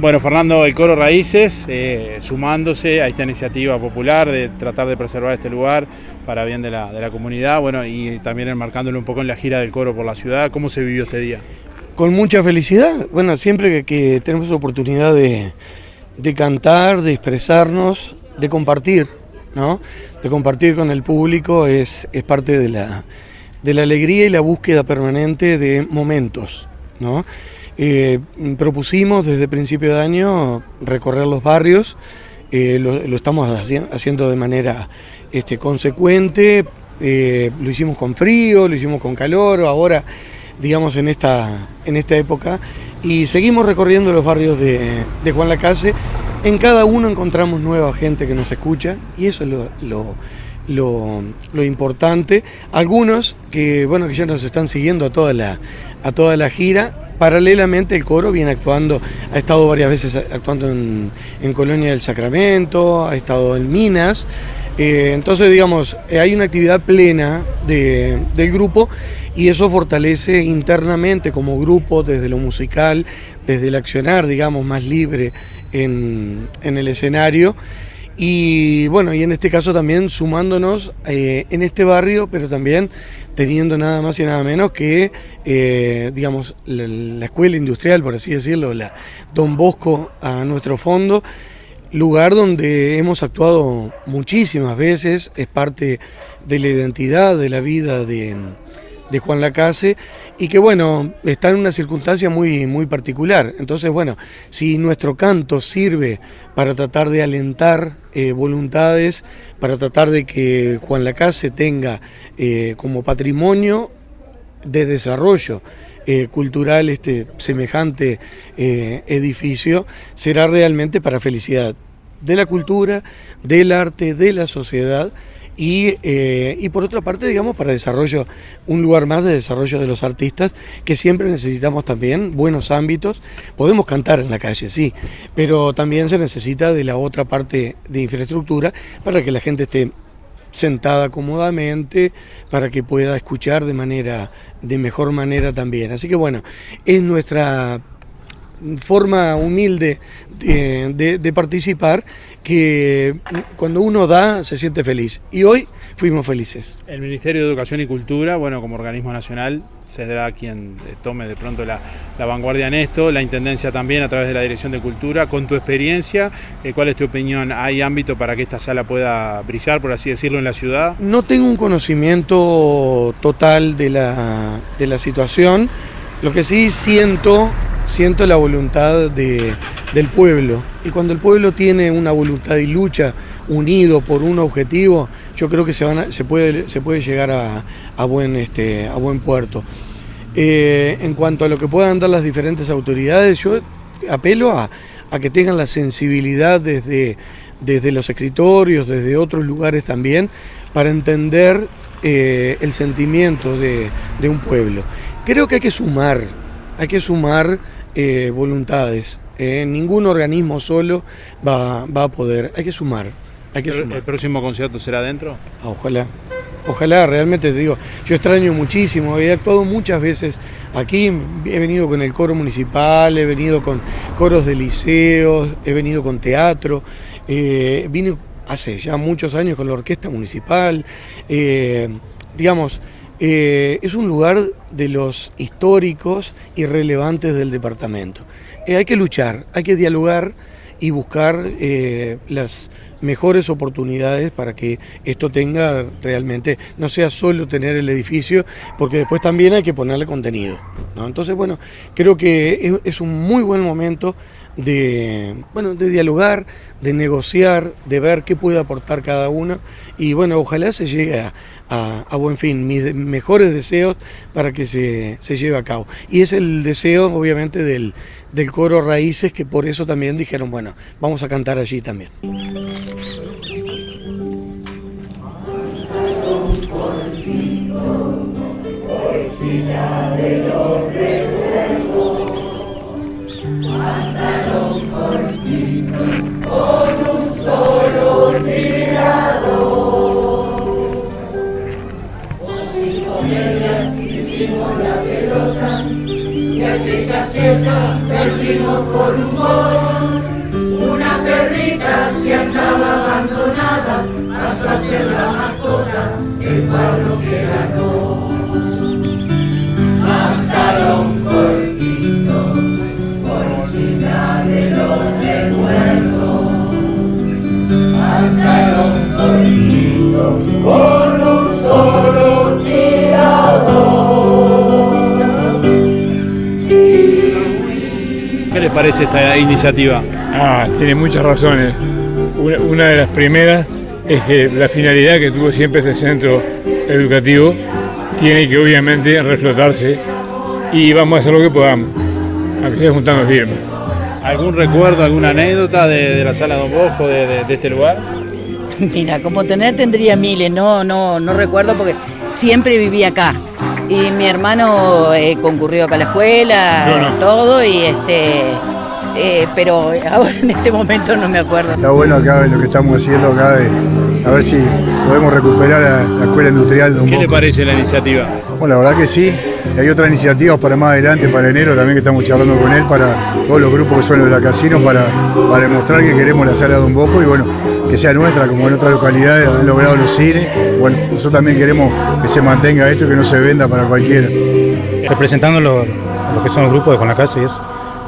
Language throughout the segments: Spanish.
Bueno, Fernando, el Coro Raíces, eh, sumándose a esta iniciativa popular de tratar de preservar este lugar para bien de la, comunidad, bueno, y también enmarcándolo un poco en la gira del Coro por la ciudad, ¿cómo se vivió este día? Con mucha felicidad, bueno, siempre que, tenemos oportunidad de, cantar, de expresarnos, de compartir, ¿no? De compartir con el público es, es parte de la, de la alegría y la búsqueda permanente de momentos, ¿no? Eh, propusimos desde principio de año recorrer los barrios, eh, lo, estamos haciendo de manera este, consecuente, eh, lo hicimos con frío, lo hicimos con calor, ahora digamos en esta, en esta época, y seguimos recorriendo los barrios de, Juan Lacase, en cada uno encontramos nueva gente que nos escucha y eso es lo, lo, importante. Algunos que, bueno, que ya nos están siguiendo a toda la, a toda la gira, Paralelamente el coro viene actuando, ha estado varias veces actuando en, Colonia del Sacramento, ha estado en Minas, eh, entonces digamos, eh, hay una actividad plena del grupo y eso fortalece internamente como grupo desde lo musical, desde el accionar, digamos, más libre en, en el escenario. Y bueno, y en este caso también sumándonos eh, en este barrio, pero también teniendo nada más y nada menos que, eh, digamos, la, escuela industrial, por así decirlo, la Don Bosco a nuestro fondo, lugar donde hemos actuado muchísimas veces, es parte de la identidad de la vida de, de Juan Lacase y que bueno, está en una circunstancia muy, muy particular. Entonces bueno, si nuestro canto sirve para tratar de alentar eh, voluntades, para tratar de que Juan Lacase tenga eh, como patrimonio de desarrollo eh, cultural este semejante edificio, será realmente para felicidad de la cultura, del arte, de la sociedad eh, y, por otra parte, digamos, para desarrollo, un lugar más de desarrollo de los artistas, que siempre necesitamos también buenos ámbitos. Podemos cantar en la calle, sí, pero también se necesita de la otra parte de infraestructura para que la gente esté sentada cómodamente para que pueda escuchar de manera de mejor manera también. Así que bueno, es nuestra forma humilde de, participar que cuando uno da se siente feliz y hoy fuimos felices. El Ministerio de Educación y Cultura, bueno, como organismo nacional, será quien tome de pronto la, vanguardia en esto, la Intendencia también a través de la Dirección de Cultura. Con tu experiencia, eh, ¿cuál es tu opinión? ¿Hay ámbito para que esta sala pueda brillar, por así decirlo, en la ciudad? No tengo un conocimiento total de la, de la situación, lo que sí siento siento la voluntad del pueblo. Y cuando el pueblo tiene una voluntad y lucha unido por un objetivo, yo creo que se, van se, puede, se puede llegar a, buen, este, a buen puerto. Eh, en cuanto a lo que puedan dar las diferentes autoridades, yo apelo a, que tengan la sensibilidad desde, desde los escritorios, desde otros lugares también, para entender eh, el sentimiento de, de un pueblo. Creo que hay que sumar, hay que sumar eh, voluntades. Eh, ningún organismo solo va, a poder. Hay que sumar. Hay que ¿El, próximo concierto será dentro? Ah, ojalá. Ojalá, realmente te digo, yo extraño muchísimo, he actuado muchas veces aquí, he venido con el coro municipal, he venido con coros de liceos, he venido con teatro, eh, vine hace ya muchos años con la orquesta municipal, digamos, eh, es un lugar de los históricos y relevantes del departamento. Eh, hay que luchar, hay que dialogar y buscar eh, las mejores oportunidades para que esto tenga realmente, no sea solo tener el edificio, porque después también hay que ponerle contenido. Entonces, bueno, creo que es, un muy buen momento de, bueno, de dialogar, de negociar, de ver qué puede aportar cada uno y bueno, ojalá se llegue a, buen fin, mis mejores deseos para que se, lleve a cabo. Y es el deseo obviamente del, del coro Raíces que por eso también dijeron, bueno, vamos a cantar allí también. Anda por ti hoy sin a de los recuerdos. Anda por ti, con un solo tirado. Hicimos medias y hicimos las pelotas. Ya que se acerca, perdímos por un gol abandonada, pasa a ser la mascota que parroquiera no. Pantalón cortito, bolsita de los recuerdos. Pantalón cortito, con un solo tirador. ¿Qué les parece esta iniciativa? Ah, tiene muchas razones. Una, una de las primeras es que la finalidad que tuvo siempre este centro educativo tiene que obviamente reflotarse y vamos a hacer lo que podamos, aunque sea juntando firmas. ¿Algún recuerdo, alguna anécdota de, de la sala Don Bosco, de, de- de este lugar? Mira, como tener tendría miles, no, no, no recuerdo porque siempre viví acá. Y mi hermano eh, concurrió acá a la escuela, no. todo, y este, eh, pero ahora en este momento no me acuerdo. Está bueno acá lo que estamos haciendo acá, de, a ver si podemos recuperar la, la escuela industrial de un ¿Qué le parece la iniciativa? Bueno, la verdad que sí. Hay otras iniciativas para más adelante, para enero también que estamos charlando con él, para todos los grupos que son los de la casino, para, para demostrar que queremos la sala de un Bosco y bueno, que sea nuestra, como en otras localidades han logrado los cines. Bueno, nosotros también queremos que se mantenga esto y que no se venda para cualquiera. representando lo, lo que son los grupos de con la casa y eso.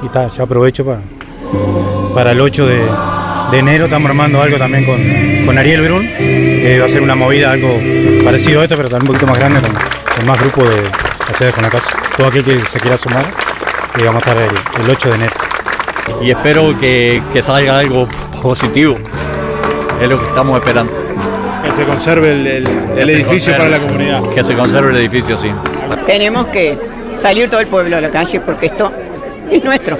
Y está, yo aprovecho para, para el 8 de, de enero, estamos armando algo también con, con Ariel Brun. Eh, va a ser una movida, algo parecido a esto, pero también un poquito más grande, con, con más grupos de sede con la casa. Todo aquel que se quiera sumar, y vamos a estar el, el 8 de enero. y espero que, que salga algo positivo. Es lo que estamos esperando. Que se conserve el, el- edificio conserve. para la comunidad. Que se conserve el edificio, sí. Tenemos que salir todo el pueblo a la calle porque esto es nuestro.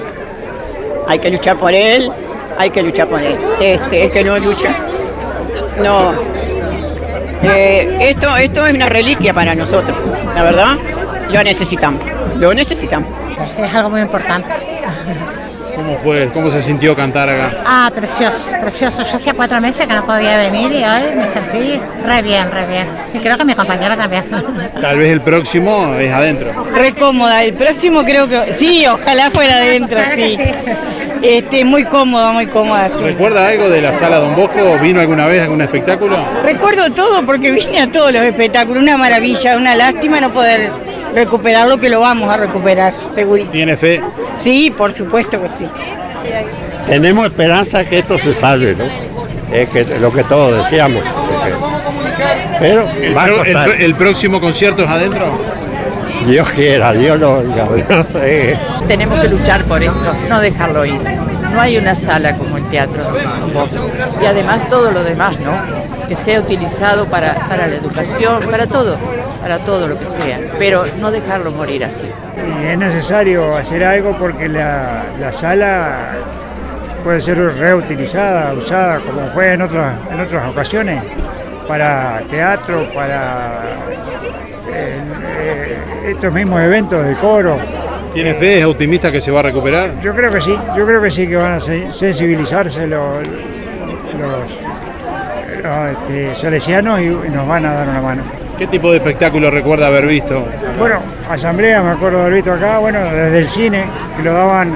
Hay que luchar por él, hay que luchar por él. Este, el que no lucha, no. Eh, esto, esto es una reliquia para nosotros, la verdad. Lo necesitamos, lo necesitamos. Es algo muy importante. ¿Cómo fue? ¿Cómo se sintió cantar acá? Ah, precioso, precioso. Yo hacía cuatro meses que no podía venir y hoy me sentí re bien, re bien. Y creo que mi compañera también. Tal vez el próximo es adentro. Re cómoda, el próximo creo que sí, ojalá fuera adentro, sí. Este, muy cómoda, muy cómoda. sí. ¿Recuerda algo de la sala Don Bosco? ¿Vino alguna vez a algún espectáculo? Recuerdo todo porque vine a todos los espectáculos, una maravilla, una lástima no poder recuperarlo, que lo vamos a recuperar, segurísimo. ¿Tiene fe? Sí, por supuesto que sí. Tenemos esperanza que esto se salve, ¿no? Es que lo que todos deseamos. porque- Pero ¿El, va a pro- el costar. pro- el próximo concierto es adentro? Dios quiera, Dios lo oiga. Tenemos que luchar por esto, no dejarlo ir. No hay una sala como el teatro. Y además todo lo demás, ¿no? Que sea utilizado para, para la educación, para todo, para todo lo que sea. Pero no dejarlo morir así. Y es necesario hacer algo porque la, la sala puede ser reutilizada, usada como fue en otras, en otras ocasiones, para teatro, para eh, eh, estos mismos eventos de coro. ¿Tiene fe? ¿Es optimista que se va a recuperar? Yo creo que sí, yo creo que sí que van a se- sensibilizarse los, los, los, este, salesianos y, nos van a dar una mano. ¿Qué tipo de espectáculo recuerda haber visto? Bueno, asamblea me acuerdo de haber visto acá, bueno, desde el cine, que lo daban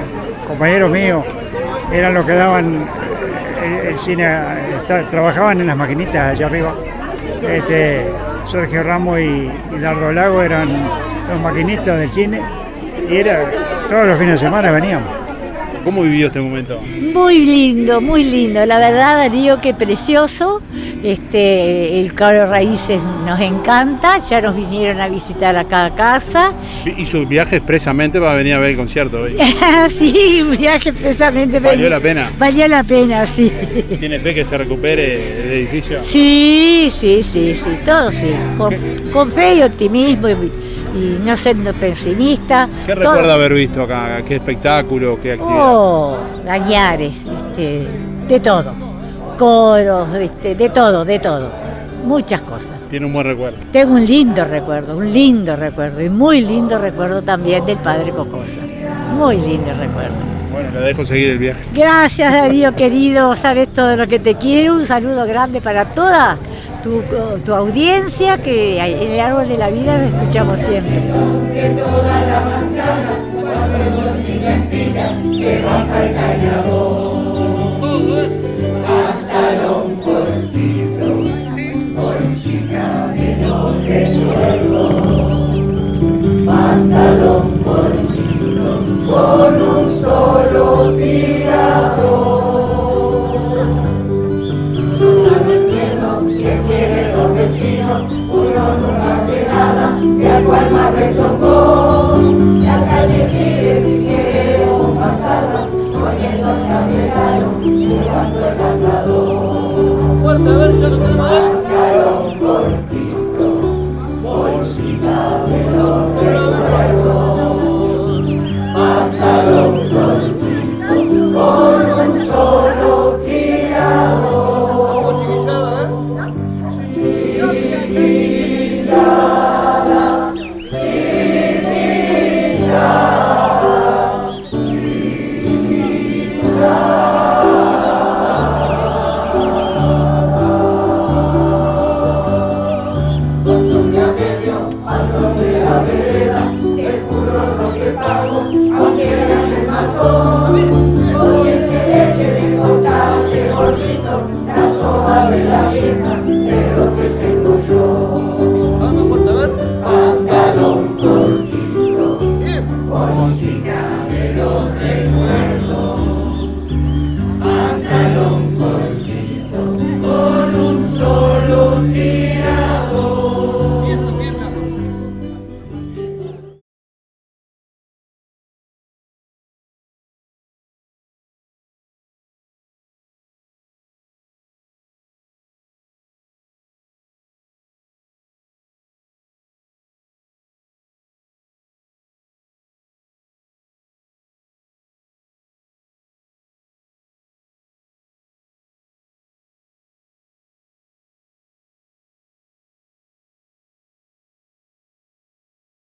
compañeros míos, eran los que daban el, cine, está- trabajaban en las maquinitas allá arriba. Este, Sergio Ramos y, y Dardo Lago eran los maquinistas del cine y era todos los fines de semana veníamos. ¿Cómo vivió este momento? Muy lindo, muy lindo. La verdad, Darío, que precioso. Este, el Caro Raíces nos encanta. Ya nos vinieron a visitar acá a casa. Hizo viaje expresamente para venir a ver el concierto hoy. sí, un viaje precisamente. ¿Valió la pena? Valió la pena, sí. ¿Tiene fe que se recupere el edificio? Sí, sí, sí, sí, todo sí. Con, con fe y optimismo y, y no siendo pesimista. ¿Qué todo. recuerda haber visto acá? ¿Qué espectáculo? ¿Qué actividad? Oh, Gañares, este, de todo. Coros, este, de todo, de todo. Muchas cosas. Tiene un buen recuerdo. Tengo un lindo recuerdo, un lindo recuerdo y muy lindo recuerdo también del padre Cocosa. Muy lindo recuerdo. Bueno, le dejo seguir el viaje. Gracias Darío querido, sabes todo lo que te quiero. Un saludo grande para toda tu, tu audiencia que en el árbol de la vida lo escuchamos siempre. Con un solo tirador. Susana entiendo que quiere dormir. Marcaron con Cristo, por si de los